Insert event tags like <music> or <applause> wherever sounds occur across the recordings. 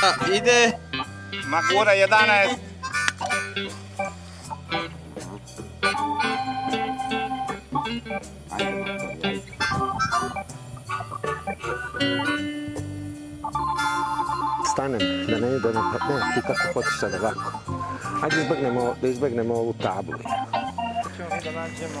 <laughs> ide. Magura 11. Stanem, da ne idemo, pa ne, ti kako hoćeš sad ovako. Ajde izbjegnemo, da izbjegnemo ovu tablu. Ćemo mi da nađemo.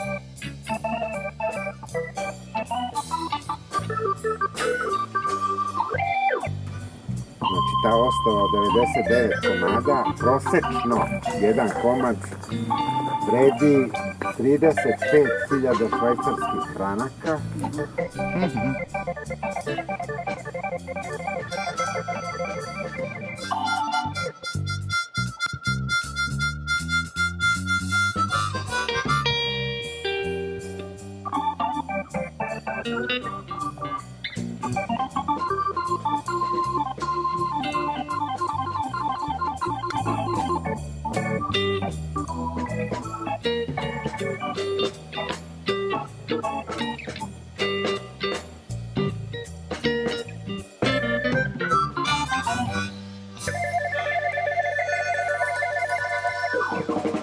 ostava od 99 komada, prosečno jedan komad vredi 35.000 švajcarskih franaka.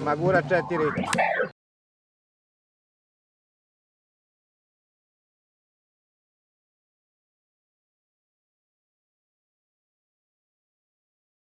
Magura 4.